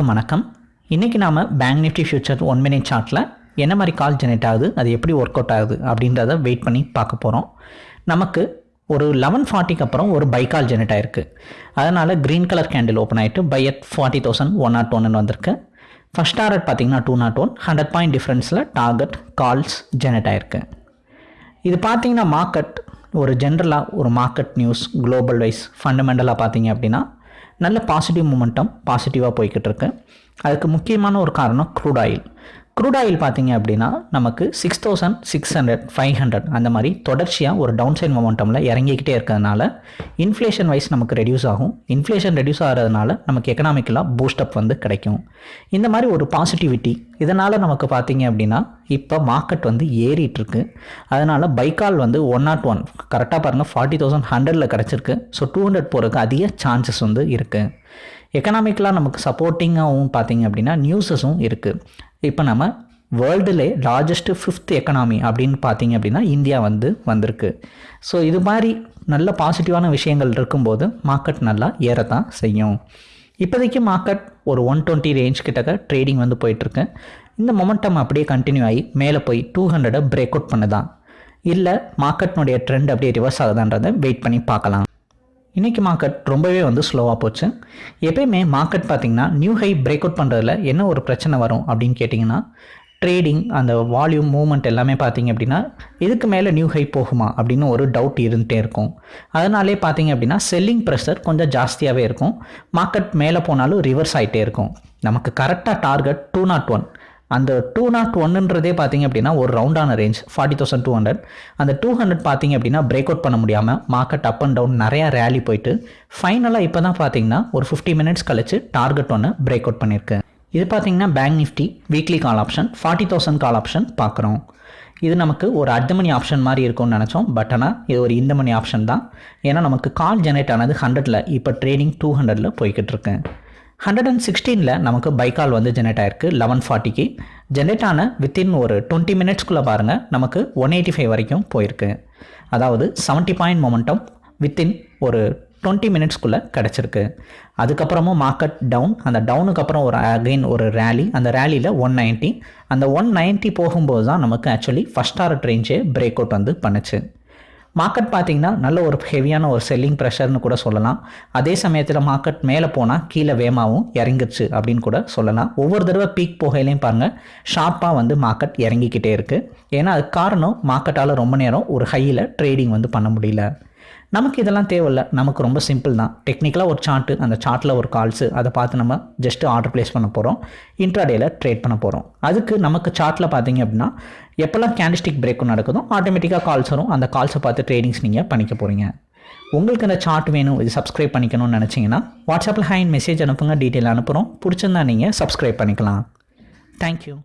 வணக்கம். இன்றைக்கி நாம் bank Nifty future one minute சார்ட்டில் என்ன மாதிரி கால் ஜெனரேட் ஆகுது அது எப்படி ஒர்க் அவுட் ஆகுது அப்படின்றத வெயிட் பண்ணி பார்க்க போகிறோம் நமக்கு ஒரு லெவன் ஃபார்ட்டிக்கு அப்புறம் ஒரு பை கால் ஜெனரேட் ஆயிருக்கு. அதனால் க்ரீன் கலர் கேண்டில் ஓப்பன் ஆகிட்டு buy at forty thousand one nought ஒன்னு வந்திருக்கு. ஃபஸ்ட் டாரட் பார்த்தீங்கன்னா two nought one hundred point டிஃப்ரென்ஸில் target calls generate ஆயிருக்கு. இது பார்த்தீங்கன்னா மார்க்கெட் ஒரு ஜென்ரலாக ஒரு மார்க்கெட் நியூஸ் குளோபல் வைஸ் ஃபண்டமெண்டலாக பார்த்தீங்க அப்படின்னா நல்ல பாசிட்டிவ் மூமெண்டம் பாசிட்டிவாக போய்கிட்டு இருக்கு அதுக்கு முக்கியமான ஒரு காரணம் க்ரூட் ஆயில் க்ரூட் ஆயில் பார்த்தீங்க அப்படின்னா நமக்கு six thousand six hundred five hundred அந்த மாதிரி தொடர்ச்சியாக ஒரு டவுன் சைட் மொமெண்டமில் இறங்கிக்கிட்டே இருக்கிறதுனால இன்ஃப்ளேஷன் வைஸ் நமக்கு ரெடியூஸ் ஆகும். இன்ஃப்ளேஷன் ரெடியூஸ் ஆகிறதுனால நமக்கு எக்கனாமிக்கலாக பூஸ்டப் வந்து கிடைக்கும். இந்த மாதிரி ஒரு பாசிட்டிவிட்டி இதனால் நமக்கு பார்த்தீங்க அப்படின்னா இப்போ மார்க்கெட் வந்து ஏறிட்டுருக்கு அதனால் பைக்கால் வந்து ஒன் நாட் ஒன் கரெக்டாக பாருங்கள் ஃபார்ட்டி தௌசண்ட் ஹண்ட்ரடில் கிடச்சிருக்கு. ஸோ டூ ஹண்ட்ரட் போகிறதுக்கு அதிக சான்சஸ் வந்து இருக்குது எக்கனாமிக்கலாக நமக்கு சப்போர்ட்டிங்காகவும் பார்த்தீங்க அப்படின்னா நியூஸஸும் இருக்குது இப்போ நம்ம வேர்ல்டுலே லார்ஜஸ்ட்டு ஃபிஃப்த் எக்கனாமி அப்படின்னு பார்த்தீங்க அப்படின்னா இந்தியா வந்து வந்திருக்கு. ஸோ இது மாதிரி நல்ல பாசிட்டிவான விஷயங்கள் இருக்கும்போது மார்க்கெட் நல்லா ஏறத்தான் செய்யும். இப்போதைக்கு மார்க்கெட் ஒரு ஒன் டுவெண்ட்டி ரேஞ்ச் கிட்டக்க ட்ரேடிங் வந்து போயிட்டுருக்கு. இந்த மொமெண்டம் அப்படியே கண்டினியூ ஆகி மேலே போய் டூ ஹண்ட்ரடை பிரேக் அவுட் பண்ணுதான். இல்லை மார்க்கெட்னுடைய ட்ரெண்ட் அப்படியே ரிவர்ஸ் ஆகுதான்றதை வெயிட் பண்ணி பார்க்கலாம். இன்றைக்கி மார்க்கெட் ரொம்பவே வந்து ஸ்லோவாக போச்சு. எப்பயுமே மார்க்கெட் பார்த்திங்கன்னா நியூ ஹை பிரேக் அவுட் பண்ணுறதுல என்ன ஒரு பிரச்சனை வரும் அப்படின்னு கேட்டிங்கன்னா ட்ரேடிங் அந்த வால்யூம் மூவ்மெண்ட் எல்லாமே பார்த்திங்க அப்படின்னா இதுக்கு மேலே நியூ ஹை போகுமா அப்படின்னு ஒரு டவுட் இருந்துகிட்டே இருக்கும். அதனாலே பார்த்தீங்க அப்படின்னா செல்லிங் ப்ரெஷர் கொஞ்சம் ஜாஸ்தியாகவே இருக்கும். மார்க்கெட் மேலே போனாலும் ரிவர்ஸ் ஆகிட்டே இருக்கும். நமக்கு கரெக்டாக டார்கெட் டூ நாட் ஒன் அந்த டூ நாட் ஒன்றுன்றதே பார்த்தீங்க அப்படின்னா ஒரு ரவுண்டான range forty thousand two hundred அந்த டூ ஹண்ட்ரட் பார்த்தீங்க அப்படின்னா பிரேக் அவுட் பண்ண முடியாமல் மார்க்கெட் அப் அண்ட் டவுன் நிறையா ரேலி போயிட்டு ஃபைனலாக இப்போ தான் பார்த்தீங்கன்னா ஒரு ஃபிஃப்டி மினிட்ஸ் கழிச்சு டார்கெட் ஒன்று பிரேக் அவுட் பண்ணியிருக்கு இது பார்த்தீங்கன்னா bank Nifty weekly call option forty thousand call option பார்க்குறோம். இது நமக்கு ஒரு அடுத்த மணி ஆப்ஷன் மாதிரி இருக்கும்னு நினச்சோம். பட் ஆனால் இது ஒரு இந்த மணி ஆப்ஷன் தான். ஏன்னா நமக்கு கால் ஜெனரேட் ஆனது ஹண்ட்ரடில் இப்போ ட்ரேடிங் டூ ஹண்ட்ரடில் போய்கிட்டு இருக்கு. ஹண்ட்ரட் அண்ட் சிக்ஸ்டீனில் நமக்கு பைக்கால் வந்து ஜெனரேட் ஆயிருக்கு லெவன் ஃபார்ட்டிக்கு ஜென்ரேட் ஆன வித்தின் ஒரு டுவெண்ட்டி மினிட்ஸ்க்குள்ளே பாருங்கள் நமக்கு ஒன் எயிட்டி ஃபைவ் வரைக்கும் போயிருக்கு. அதாவது செவன்ட்டி பாயிண்ட் மொமெண்டம் வித்தின் ஒரு டுவெண்ட்டி மினிட்ஸ்க்குள்ளே கிடச்சிருக்கு. அதுக்கப்புறமும் மார்க்கெட் டவுன் அந்த டவுனுக்கு அப்புறம் ஒரு அகைன் ஒரு ரேலி அந்த ரேலியில் ஒன் நைன்ட்டி அந்த ஒன் நைன்ட்டி போகும்போது தான் நமக்கு ஆக்சுவலி ஃபஸ்ட் ஆர்ட் ரேஞ்சே பிரேக் அவுட் வந்து பண்ணுச்சு. மார்க்கெட் பார்த்திங்கன்னா நல்ல ஒரு ஹெவியான ஒரு செல்லிங் ப்ரெஷர்னு கூட சொல்லலாம். அதே சமயத்தில் மார்க்கெட் மேலே போனால் கீழே வேமாவும் இறங்கிடுச்சு அப்படின்னு கூட சொல்லலாம். ஒவ்வொரு தடவை பீக் போகையிலையும் பாருங்கள் ஷார்ப்பாக வந்து மார்க்கெட் இறங்கிக்கிட்டே இருக்குது ஏன்னா அது காரணம் மார்க்கெட்டால் ரொம்ப நேரம் ஒரு ஹையில் ட்ரேடிங் வந்து பண்ண முடியல. நமக்கு இதெல்லாம் தேவையில்ல. நமக்கு ரொம்ப சிம்பிள் தான். டெக்னிக்கலாக ஒரு சார்ட்டு அந்த சார்ட்டில் ஒரு கால்ஸு அதை பார்த்து நம்ம ஜஸ்ட்டு ஆர்டர் ப்ளேஸ் பண்ண போகிறோம் இன்ட்ராடேயில் ட்ரேட் பண்ண போகிறோம் அதுக்கு நமக்கு சார்ட்டில் பார்த்தீங்க அப்படின்னா எப்போல்லாம் கேண்டிஸ்டிக் பிரேக்கும் நடக்குதோ ஆட்டோமேட்டிக்காக கால்ஸ் வரும். அந்த கால்ஸை பார்த்து ட்ரேடிங்ஸ் நீங்கள் பண்ணிக்க போகிறீங்க உங்களுக்கு இந்த சார்ட் வேணும் இது சப்ஸ்கிரைப் பண்ணிக்கணும்னு நினச்சிங்கன்னா வாட்ஸ்அப்பில் ஹேண்ட் மெசேஜ் அனுப்புங்க டீட்டெயில் அனுப்புகிறோம் பிடிச்சிருந்தா நீங்கள் சப்ஸ்கிரைப் பண்ணிக்கலாம். தேங்க்யூ